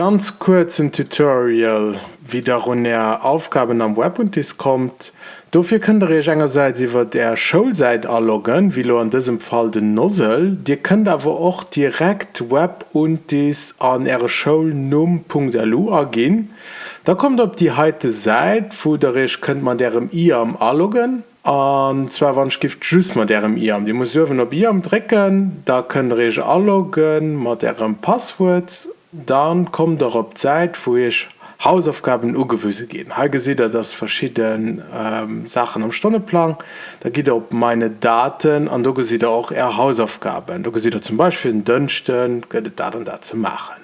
ganz kurzen Tutorial wie run er Aufgaben am Web und kommt. Dafür könnt ihr einerseits über der Schulseite anloggen, wie an diesem Fall den Nozzle. Ihr könnt aber auch direkt Web und dies an Schulnum.lu angehen. Da kommt auf die heute Seite, wo der könnt man derem IAM anloggen. Und zwar wann gift just mat derem IAM. Die muss op IAM drecken, da könnt ihr anloggen, mat derem Passwort dann kommt op Zeit wo ich Hausaufgaben ugewüse gehen. Ha sieht er das verschiedene ähm, Sachen am Stundeplan da geht er op meine Daten an du sieht er auch er Hausaufgaben. Du sieht er zum Beispiel den könnte da dann dazu machen